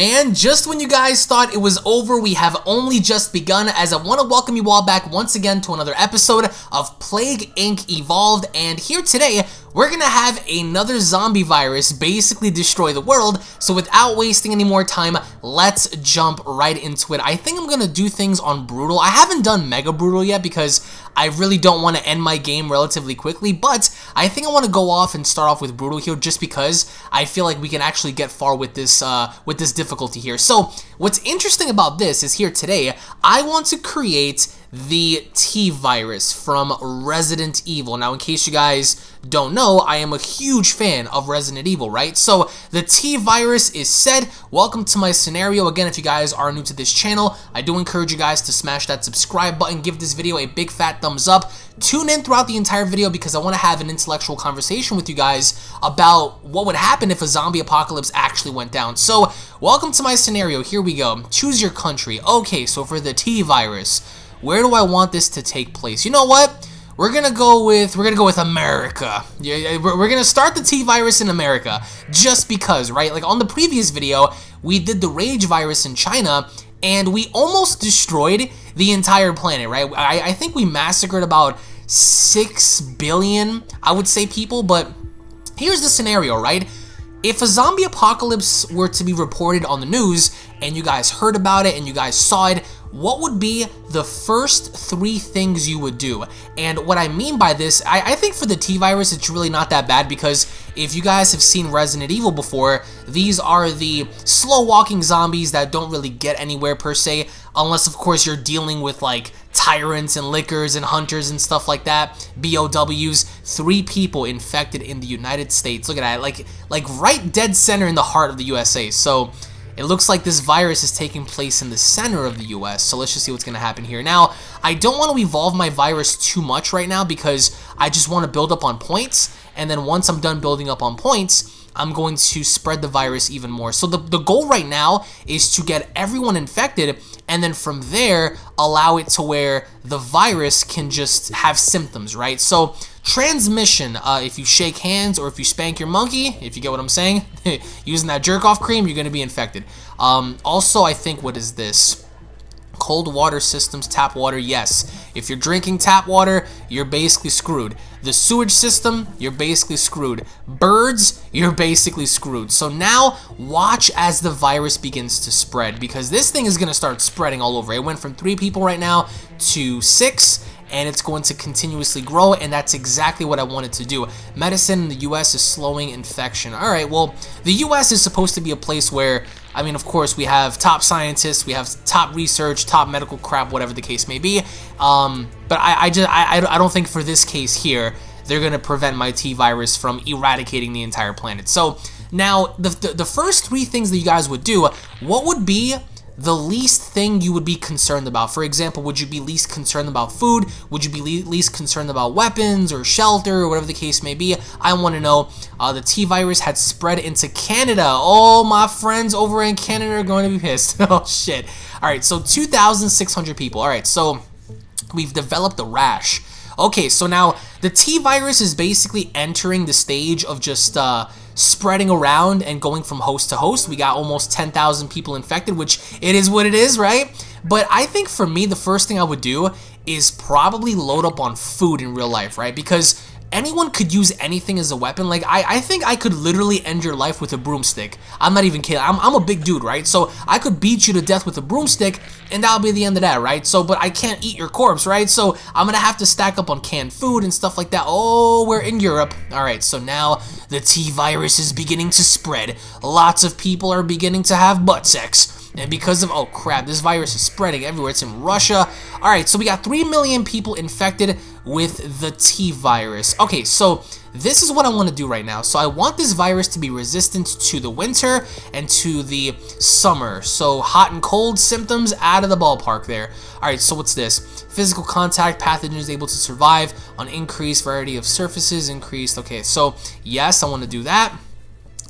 Man, just when you guys thought it was over, we have only just begun as I want to welcome you all back once again to another episode of Plague Inc. Evolved, and here today, we're to have another zombie virus basically destroy the world, so without wasting any more time, let's jump right into it. I think I'm to do things on Brutal. I haven't done Mega Brutal yet because I really don't want to end my game relatively quickly, but I think I want to go off and start off with Brutal here just because I feel like we can actually get far with this, uh, with this difficulty here. So what's interesting about this is here today, I want to create the T-Virus from Resident Evil. Now, in case you guys don't know, I am a huge fan of Resident Evil, right? So, the T-Virus is said. Welcome to my scenario. Again, if you guys are new to this channel, I do encourage you guys to smash that subscribe button, give this video a big fat thumbs up, tune in throughout the entire video because I want to have an intellectual conversation with you guys about what would happen if a zombie apocalypse actually went down. So, welcome to my scenario. Here we go. Choose your country. Okay, so for the T-Virus, where do I want this to take place? You know what? We're gonna go with we're gonna go with America. Yeah, we're gonna start the T virus in America just because, right? Like on the previous video, we did the Rage virus in China, and we almost destroyed the entire planet, right? I, I think we massacred about six billion, I would say, people. But here's the scenario, right? If a zombie apocalypse were to be reported on the news, and you guys heard about it, and you guys saw it, what would be the first three things you would do? And what I mean by this, I, I, think for the T-Virus, it's really not that bad because if you guys have seen Resident Evil before, these are the slow-walking zombies that don't really get anywhere per se, unless of course you're dealing with like tyrants and lickers and hunters and stuff like that. BOWs, three people infected in the United States. Look at that, like, like right dead center in the heart of the USA. So it looks like this virus is taking place in the center of the US, so let's just see what's going to happen here. Now, I don't want to evolve my virus too much right now because I just want to build up on points, and then once I'm done building up on points, I'm going to spread the virus even more. So the, the goal right now is to get everyone infected and then from there allow it to where the virus can just have symptoms, right? So transmission, uh, if you shake hands or if you spank your monkey, if you get what I'm saying, using that jerk off cream, you're going to be infected. Um, also, I think, what is this? Cold water systems, tap water, yes. If you're drinking tap water, you're basically screwed. The sewage system, you're basically screwed. Birds, you're basically screwed. So now, watch as the virus begins to spread because this thing is going to start spreading all over. It went from three people right now to six, and it's going to continuously grow, and that's exactly what I wanted to do. Medicine in the U.S. is slowing infection. All right, well, the U.S. is supposed to be a place where, I mean, of course, we have top scientists, we have top research, top medical crap, whatever the case may be. Um, but I, I just, I, I don't think for this case here, they're going to prevent my T-virus from eradicating the entire planet. So now, the, the, the first three things that you guys would do, what would be the least thing you would be concerned about. For example, would you be least concerned about food? Would you be least concerned about weapons or shelter or whatever the case may be? I want to know. Uh, the T-virus had spread into Canada. Oh, my friends over in Canada are going to be pissed. oh, shit. All right, so 2,600 people. All right, so we've developed a rash. Okay, so now the T-virus is basically entering the stage of just uh, spreading around and going from host to host. We got almost 10,000 people infected, which it is what it is, right? But I think for me, the first thing I would do is probably load up on food in real life, right? Because anyone could use anything as a weapon. Like, I, I think I could literally end your life with a broomstick. I'm not even kidding. I'm, I'm a big dude, right? So I could beat you to death with a broomstick, and that'll be the end of that, right? So, but I can't eat your corpse, right? So I'm gonna have to stack up on canned food and stuff like that. Oh, we're in Europe. All right, so now the T-virus is beginning to spread. Lots of people are beginning to have butt sex. And because of, oh crap, this virus is spreading everywhere. It's in Russia. All right, so we got 3 million people infected with the T-virus. Okay, so this is what I want to do right now. So I want this virus to be resistant to the winter and to the summer. So hot and cold symptoms out of the ballpark there. All right, so what's this? Physical contact, pathogen is able to survive on increased variety of surfaces, increased. Okay, so yes, I want to do that.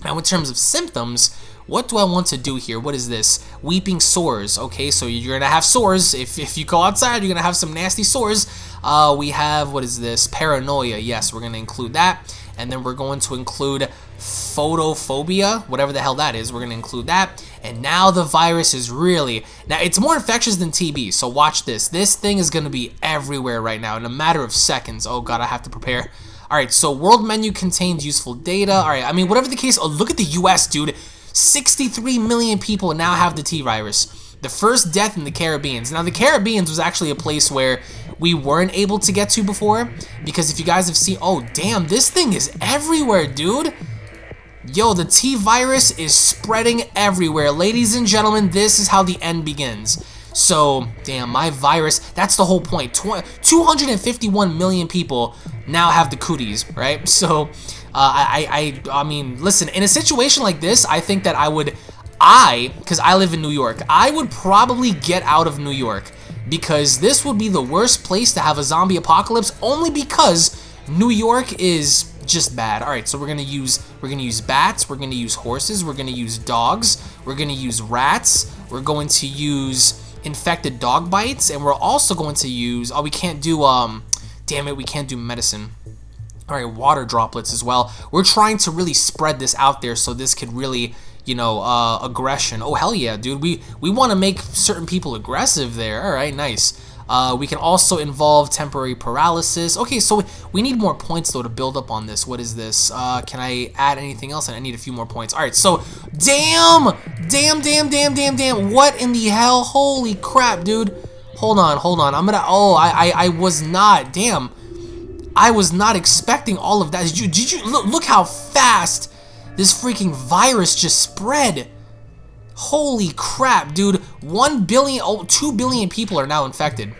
Now in terms of symptoms, what do I want to do here? What is this? Weeping sores. Okay, so you're going to have sores. If, if you go outside, you're going to have some nasty sores. Uh, we have, what is this? Paranoia. Yes, we're going to include that. And then we're going to include photophobia, whatever the hell that is. We're going to include that. And now the virus is really... Now, it's more infectious than TB, so watch this. This thing is going to be everywhere right now in a matter of seconds. Oh, God, I have to prepare. All right, so world menu contains useful data. All right, I mean, whatever the case... Oh, look at the U.S., dude. 63 million people now have the T-virus. The first death in the Caribbean. Now, the Caribbean was actually a place where we weren't able to get to before. Because if you guys have seen... Oh, damn, this thing is everywhere, dude. Yo, the T-virus is spreading everywhere. Ladies and gentlemen, this is how the end begins. So, damn, my virus, that's the whole point. 251 million people now have the cooties, right? So, uh, I, I, I mean, listen, in a situation like this, I think that I would I, because I live in New York, I would probably get out of New York because this would be the worst place to have a zombie apocalypse only because New York is just bad. All right, so we're gonna use we're gonna use bats, we're gonna use horses, we're gonna use dogs, we're gonna use rats, we're going to use infected dog bites, and we're also going to use oh we can't do um damn it we can't do medicine. All right, water droplets as well. We're trying to really spread this out there so this could really you know, uh, aggression. Oh, hell yeah, dude. We, we want to make certain people aggressive there. All right, nice. Uh, we can also involve temporary paralysis. Okay, so we need more points, though, to build up on this. What is this? Uh, can I add anything else? And I need a few more points. All right, so damn, damn, damn, damn, damn, damn. What in the hell? Holy crap, dude. Hold on, hold on. I'm gonna, oh, I, I, I was not, damn. I was not expecting all of that. Did you, did you, look, look how fast this freaking virus just spread. Holy crap, dude. 1 billion, oh, 2 billion people are now infected.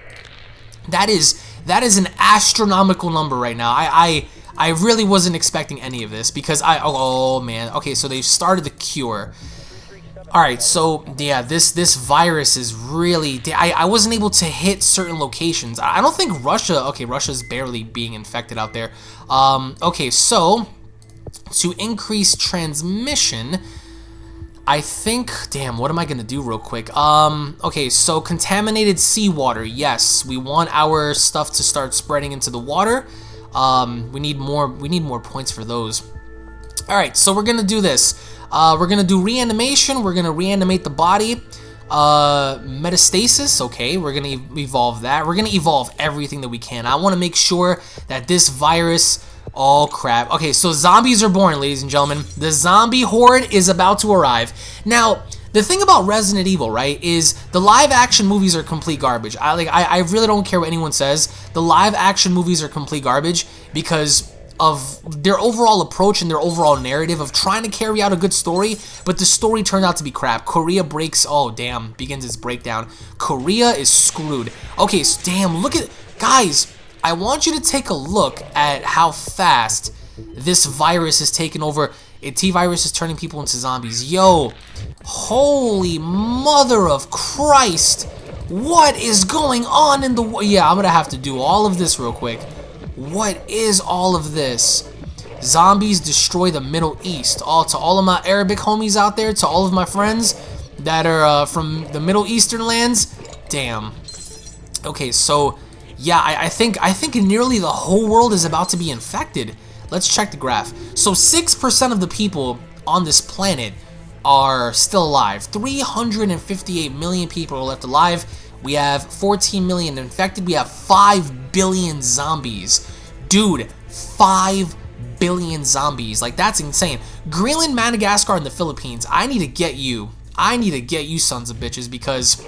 That is, that is an astronomical number right now. I, I, I really wasn't expecting any of this because I, oh, oh man. Okay, so they've started the cure. All right, so yeah, this this virus is really. I I wasn't able to hit certain locations. I don't think Russia. Okay, Russia's barely being infected out there. Um. Okay, so to increase transmission, I think, damn, what am I gonna do real quick? Um, okay, so contaminated seawater, yes, we want our stuff to start spreading into the water. Um, we need more, we need more points for those. All right, so we're gonna do this. Uh, we're gonna do reanimation, we're gonna reanimate the body. Uh, metastasis, okay, we're gonna evolve that. We're gonna evolve everything that we can. I wanna make sure that this virus Oh, crap. Okay, so zombies are born, ladies and gentlemen. The zombie horde is about to arrive. Now, the thing about Resident Evil, right, is the live-action movies are complete garbage. I like, I, I really don't care what anyone says. The live-action movies are complete garbage because of their overall approach and their overall narrative of trying to carry out a good story, but the story turned out to be crap. Korea breaks, oh damn, begins its breakdown. Korea is screwed. Okay, so damn, look at, guys, I want you to take a look at how fast this virus has taken over. T-virus is turning people into zombies. Yo, holy mother of Christ. What is going on in the... Yeah, I'm going to have to do all of this real quick. What is all of this? Zombies destroy the Middle East. All To all of my Arabic homies out there, to all of my friends that are uh, from the Middle Eastern lands, damn. Okay, so yeah, I, I, think I think nearly the whole world is about to be infected. Let's check the graph. So 6% of the people on this planet are still alive. 358 million people are left alive. We have 14 million infected. We have 5 billion zombies. Dude, 5 billion zombies. Like, that's insane. Greenland, Madagascar, and the Philippines. I need to get you. I need to get you sons of bitches because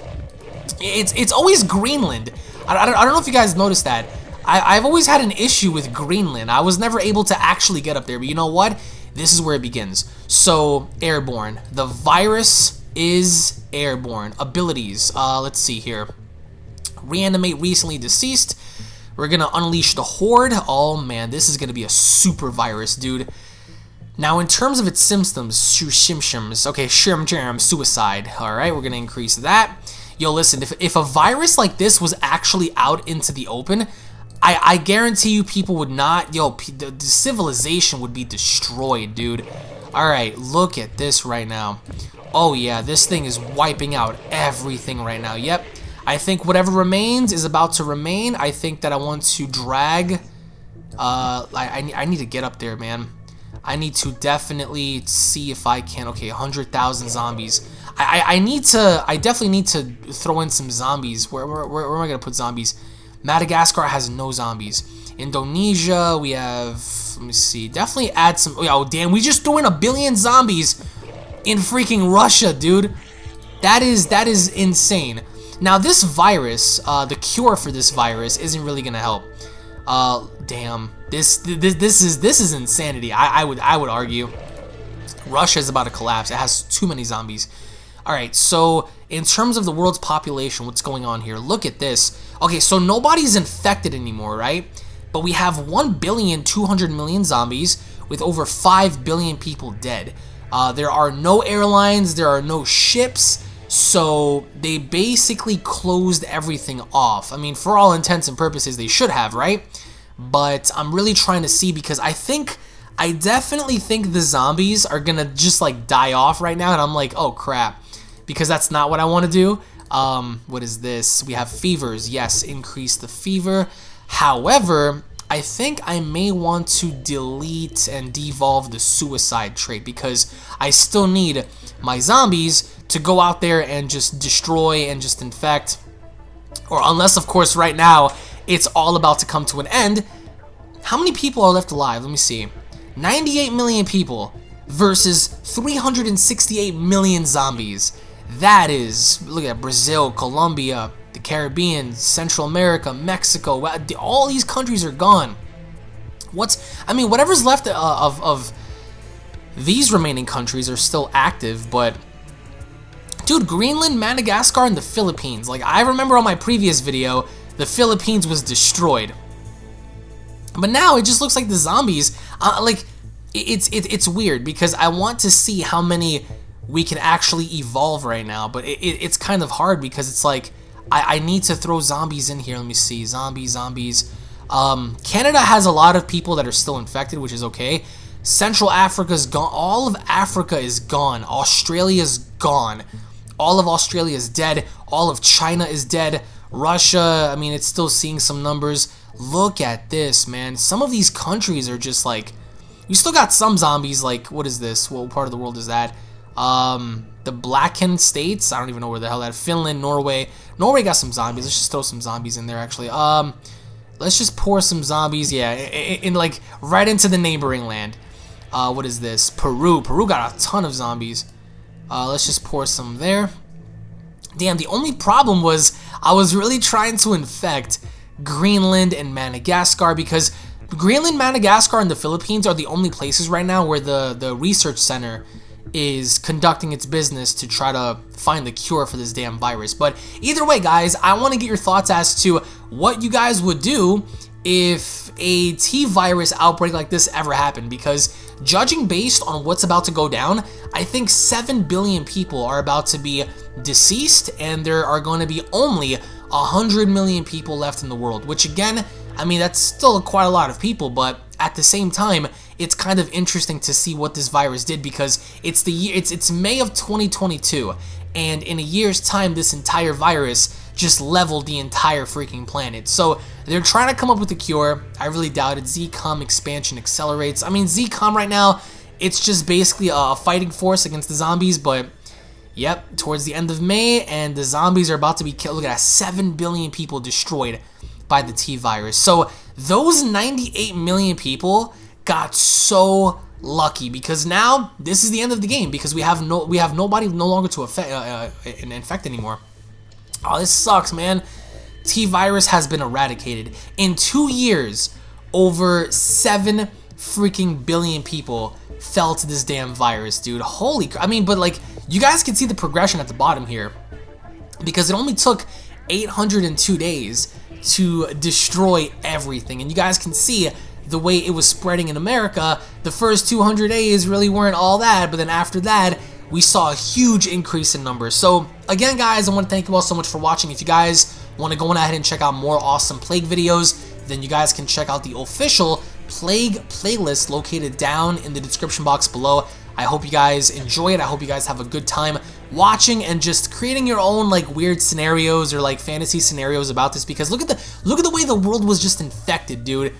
it's, it's always Greenland I, don't, I don't know if you guys noticed that. I, I've always had an issue with Greenland. I was never able to actually get up there, but you know what? This is where it begins. So, airborne. The virus is airborne. Abilities. Uh, let's see here. Reanimate recently deceased. We're gonna unleash the horde. Oh man, this is gonna be a super virus, dude. Now, in terms of its symptoms, shimshims. Okay, shim jam, suicide. All right, we're gonna increase that yo, listen, if, if a virus like this was actually out into the open, I, I guarantee you people would not, yo, the, the civilization would be destroyed, dude. Alright, look at this right now. Oh yeah, this thing is wiping out everything right now. Yep, I think whatever remains is about to remain. I think that I want to drag, uh, I, I, I need to get up there, man. I need to definitely see if I can. Okay, 100,000 zombies. I, I, need to, I definitely need to throw in some zombies. Where, where, where, where am I to put zombies? Madagascar has no zombies. Indonesia, we have, let me see, definitely add some, oh damn, we just threw in a billion zombies in freaking Russia, dude. That is, that is insane. Now this virus, uh, the cure for this virus isn't really gonna help. Uh, damn, this, this, this is, this is insanity, I, I would, I would argue. Russia is about to collapse, it has too many zombies. Alright, so in terms of the world's population, what's going on here? Look at this. Okay, so nobody's infected anymore, right? But we have 1 billion 200 million zombies with over 5 billion people dead. Uh, there are no airlines, there are no ships, so they basically closed everything off. I mean, for all intents and purposes, they should have, right? But I'm really trying to see because I think, I definitely think the zombies are gonna just like die off right now, and I'm like, oh crap, because that's not what I want to do. Um, what is this? We have fevers. Yes, increase the fever. However, I think I may want to delete and devolve the suicide trait because I still need my zombies to go out there and just destroy and just infect. Or unless, of course, right now it's all about to come to an end. How many people are left alive? Let me see. 98 million people versus 368 million zombies. That is, look at Brazil, Colombia, the Caribbean, Central America, Mexico. All these countries are gone. What's, I mean, whatever's left uh, of, of these remaining countries are still active, but dude, Greenland, Madagascar, and the Philippines. Like, I remember on my previous video, the Philippines was destroyed. But now it just looks like the zombies, uh, like, it's, it, it's weird because I want to see how many we can actually evolve right now, but it, it, it's kind of hard because it's like, I, I need to throw zombies in here. Let me see, zombies, zombies. Um, Canada has a lot of people that are still infected, which is okay. Central Africa's gone. All of Africa is gone. Australia's gone. All of Australia is dead. All of China is dead. Russia, I mean, it's still seeing some numbers. Look at this, man. Some of these countries are just like... You still got some zombies, like, what is this? What part of the world is that? Um, the Balkan states. I don't even know where the hell that. Finland, Norway. Norway got some zombies. Let's just throw some zombies in there, actually. Um, let's just pour some zombies. Yeah, in, in like right into the neighboring land. Uh, what is this? Peru. Peru got a ton of zombies. Uh, let's just pour some there. Damn, the only problem was I was really trying to infect Greenland and Madagascar because Greenland, Madagascar, and the Philippines are the only places right now where the, the research center is conducting its business to try to find the cure for this damn virus. But either way, guys, I want to get your thoughts as to what you guys would do if a T-virus outbreak like this ever happened because judging based on what's about to go down, I think 7 billion people are about to be deceased and there are going to be only 100 million people left in the world, which again, I mean, that's still quite a lot of people, but at the same time, it's kind of interesting to see what this virus did because it's the year it's it's May of 2022 and in a year's time this entire virus just leveled the entire freaking planet. So they're trying to come up with a cure. I really doubt it. ZCOM expansion accelerates. I mean ZCOM right now it's just basically a fighting force against the zombies, but yep, towards the end of May and the zombies are about to be killed. Look at that, 7 billion people destroyed by the T virus. So those 98 million people got so lucky because now this is the end of the game because we have no we have nobody no longer to affect uh, uh, infect anymore. Oh, this sucks, man. T virus has been eradicated in two years. Over seven freaking billion people fell to this damn virus, dude. Holy, I mean, but like you guys can see the progression at the bottom here because it only took 802 days to destroy everything, and you guys can see the way it was spreading in America, the first 200 days really weren't all that, but then after that, we saw a huge increase in numbers. So again, guys, I want to thank you all so much for watching. If you guys want to go on ahead and check out more awesome Plague videos, then you guys can check out the official Plague playlist located down in the description box below. I hope you guys enjoy it. I hope you guys have a good time watching and just creating your own like weird scenarios or like fantasy scenarios about this because look at the look at the way the world was just infected, dude.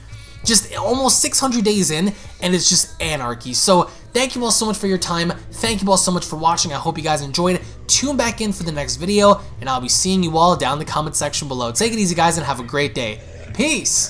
Just almost 600 days in, and it's just anarchy. So thank you all so much for your time. Thank you all so much for watching. I hope you guys enjoyed. Tune back in for the next video, and I'll be seeing you all down in the comment section below. Take it easy, guys, and have a great day. Peace!